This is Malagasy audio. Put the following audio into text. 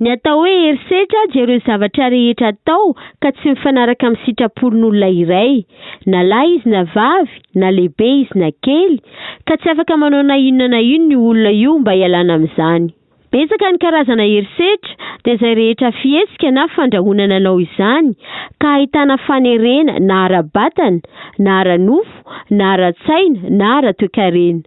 Ny atao hoe herisetra dia ireo zavatra rehetra atao ka tsy mifanaraka amin'ny sitrapon'olona iray, na lahy izy na vavy, na lehibe izy na kely, ka tsy afaka manao na inona na inona io olona io mba hialana amin'izany. Betsaka ny karazana herisetra, dia izay rehetra fihetsika na fandrahonana hanao izany, ka ahitana fanerena na ara-batana, na ara-nofo, na ara-tsaina, na ara-toekarena.